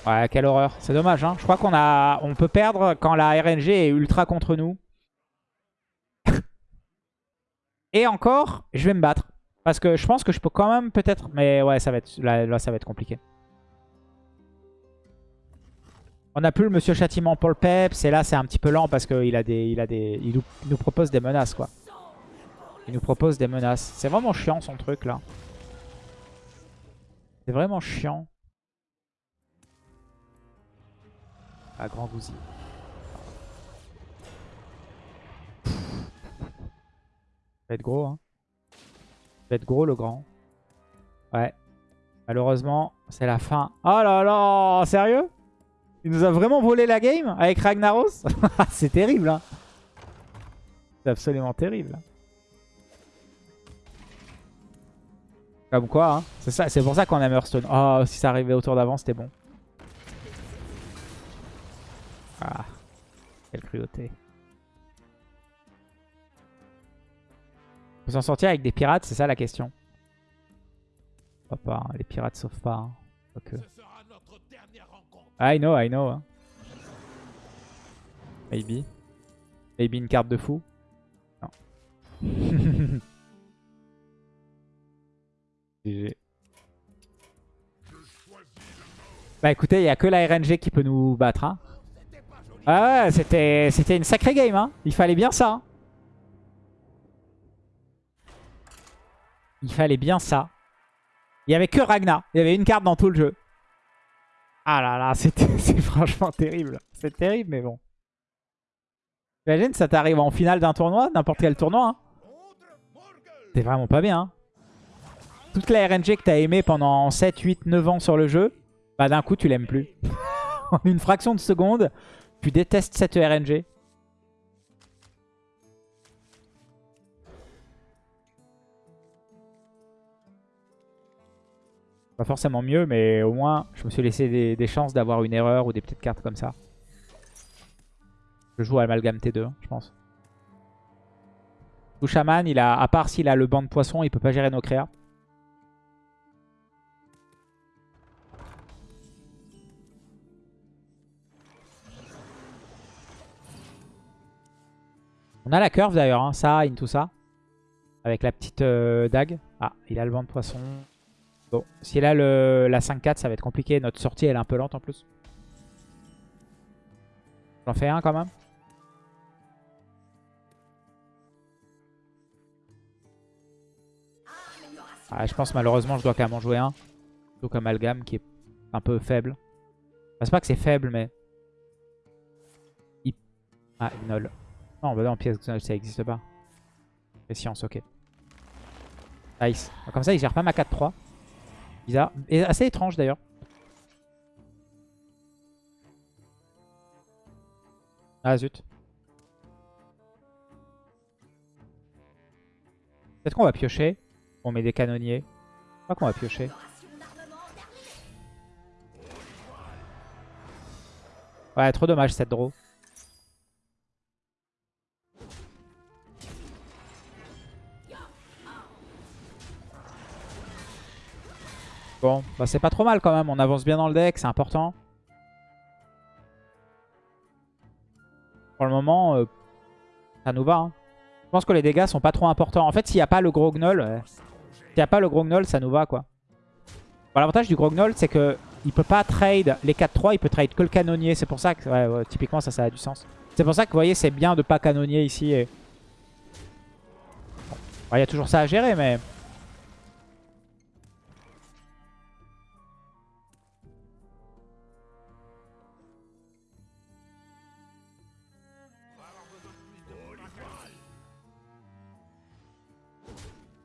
Ouais, quelle horreur. C'est dommage, hein. Je crois qu'on a, on peut perdre quand la RNG est ultra contre nous. Et encore, je vais me battre. Parce que je pense que je peux quand même peut-être... Mais ouais, ça va être, là, ça va être compliqué. On a plus le Monsieur Châtiment pour le Peps. Et là, c'est un petit peu lent parce qu'il a des, il il nous propose des menaces, quoi. Il nous propose des menaces. C'est vraiment chiant, son truc, là. C'est vraiment chiant. À Grand Gouzi. Ça va être gros, hein. Va être gros, le grand. Ouais. Malheureusement, c'est la fin. Oh là là Sérieux? Il nous a vraiment volé la game avec Ragnaros? C'est terrible, hein. C'est absolument terrible. Comme quoi, hein. C'est pour ça qu'on aime Hearthstone. Oh, si ça arrivait autour d'avant, c'était bon. Ah, quelle cruauté. Faut s'en sortir avec des pirates, c'est ça la question? pas, hein, les pirates sauvent pas. Hein. I know, I know. Hein. Maybe. Maybe une carte de fou? Non. GG. Bah écoutez, il n'y a que la RNG qui peut nous battre. Hein. Ah ouais, c'était une sacrée game. Hein. Il fallait bien ça. Hein. Il fallait bien ça. Il n'y avait que Ragnar. Il y avait une carte dans tout le jeu. Ah là là, c'est franchement terrible. C'est terrible, mais bon. Imagine, ça t'arrive en finale d'un tournoi, n'importe quel tournoi. Hein. C'est vraiment pas bien. Hein. Toute la RNG que t'as aimé pendant 7, 8, 9 ans sur le jeu, bah d'un coup tu l'aimes plus. en une fraction de seconde, tu détestes cette RNG Pas forcément mieux, mais au moins, je me suis laissé des, chances d'avoir une erreur ou des petites cartes comme ça. Je joue à Amalgame T2, je pense. Tout Shaman, il a, à part s'il a le banc de poisson, il peut pas gérer nos créas. On a la curve d'ailleurs, hein, ça, in tout ça. Avec la petite euh, dague. Ah, il a le vent de poisson. Bon, s'il a le, la 5-4, ça va être compliqué. Notre sortie, elle est un peu lente en plus. J'en fais un quand même. Ah, je pense malheureusement je dois quand même en jouer un. Plutôt Amalgam qui est un peu faible. c'est pas que c'est faible mais... Ah, Ignol. Non, bah non, pièce ça n'existe pas. science, ok. Nice. Comme ça, il gère pas ma 4-3. Bizarre. Et assez étrange d'ailleurs. Ah zut. Peut-être qu'on va piocher. On met des canonniers. Je crois qu'on va piocher. Ouais, trop dommage cette draw. Bon, bah c'est pas trop mal quand même. On avance bien dans le deck, c'est important. Pour le moment, euh, ça nous va. Hein. Je pense que les dégâts sont pas trop importants. En fait, s'il n'y a pas le gros gnoll, s'il n'y a pas le gros gnoll, ça nous va quoi. L'avantage du gros gnoll, c'est que il peut pas trade les 4-3, il peut trade que le canonnier. C'est pour ça que, typiquement, ça, ça a du sens. C'est pour ça que, vous voyez, c'est bien de pas canonnier ici Il y a toujours ça à gérer, mais...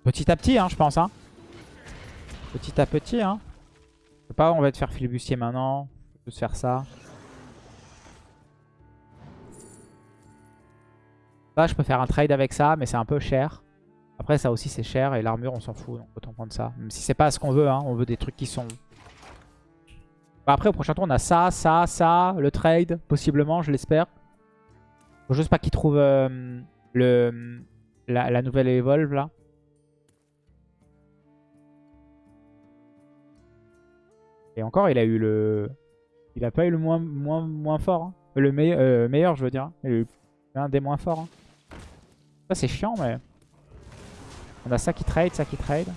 Petit à petit, hein, je pense. Hein. Petit à petit. Hein. Je sais pas, on va te faire filibustier maintenant. Je peux faire ça. Là, je peux faire un trade avec ça, mais c'est un peu cher. Après, ça aussi, c'est cher. Et l'armure, on s'en fout. Donc, autant prendre ça. Même si c'est pas ce qu'on veut. Hein. On veut des trucs qui sont... Bah, après, au prochain tour, on a ça, ça, ça. Le trade, possiblement, je l'espère. Faut juste pas qu'il trouve euh, la, la nouvelle Evolve, là. Et encore, il a eu le... Il a pas eu le moins, moins, moins fort. Hein. Le euh, meilleur, je veux dire. Il a eu un des moins forts. Hein. Ça, c'est chiant, mais... On a ça qui trade, ça qui trade.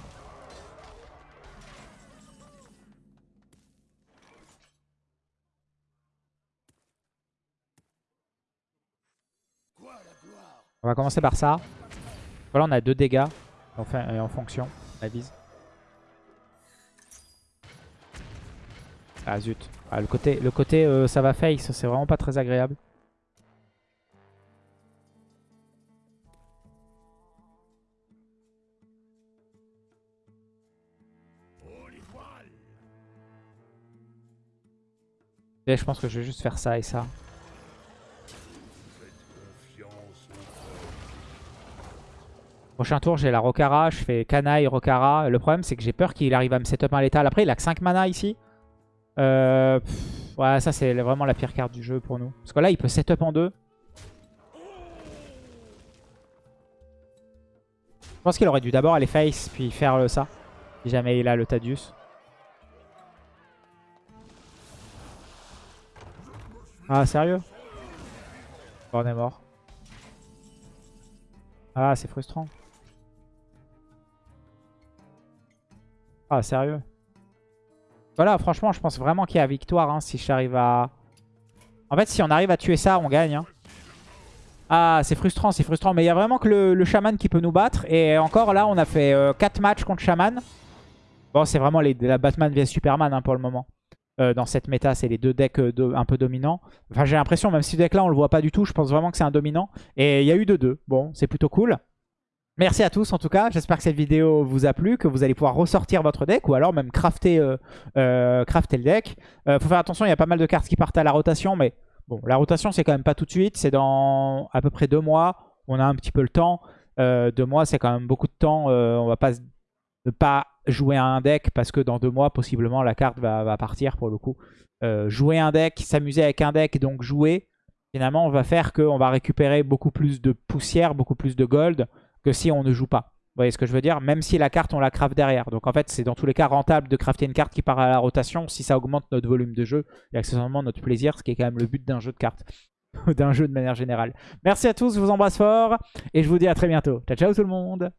On va commencer par ça. Voilà, on a deux dégâts enfin, en fonction, la vise. Ah zut. Ah, le côté, le côté euh, ça va face, c'est vraiment pas très agréable. Et je pense que je vais juste faire ça et ça. Prochain tour, j'ai la Rokara, je fais Canaille, Rokara. Le problème, c'est que j'ai peur qu'il arrive à me setup un létal. Après, il a que 5 mana ici. Euh, ouais, ça c'est vraiment la pire carte du jeu pour nous. Parce que là, il peut setup en deux. Je pense qu'il aurait dû d'abord aller face, puis faire ça. Si jamais il a le Tadius. Ah, sérieux? On est mort. Ah, c'est frustrant. Ah, sérieux? Voilà, franchement, je pense vraiment qu'il y a victoire hein, si j'arrive à... En fait, si on arrive à tuer ça, on gagne. Hein. Ah, c'est frustrant, c'est frustrant. Mais il y a vraiment que le, le, chaman qui peut nous battre. Et encore là, on a fait 4 euh, matchs contre chaman. Bon, c'est vraiment la Batman vs Superman hein, pour le moment. Euh, dans cette méta, c'est les deux decks euh, un peu dominants. Enfin, j'ai l'impression, même si ce deck là, on le voit pas du tout, je pense vraiment que c'est un dominant. Et il y a eu de deux. Bon, c'est plutôt cool. Merci à tous en tout cas, j'espère que cette vidéo vous a plu, que vous allez pouvoir ressortir votre deck ou alors même crafter, euh, euh, crafter le deck. Euh, faut faire attention, il y a pas mal de cartes qui partent à la rotation, mais bon, la rotation c'est quand même pas tout de suite, c'est dans à peu près deux mois, on a un petit peu le temps. deux mois c'est quand même beaucoup de temps, on va pas jouer à un deck parce que dans deux mois possiblement la carte va, va partir pour le coup. jouer un deck, s'amuser avec un deck, donc jouer, finalement on va faire qu'on va récupérer beaucoup plus de poussière, beaucoup plus de gold que si on ne joue pas. Vous voyez ce que je veux dire? Même si la carte, on la craft derrière. Donc en fait, c'est dans tous les cas rentable de crafter une carte qui part à la rotation si ça augmente notre volume de jeu et accessoirement notre plaisir, ce qui est quand même le but d'un jeu de cartes. d'un jeu de manière générale. Merci à tous, je vous embrasse fort et je vous dis à très bientôt. Ciao ciao tout le monde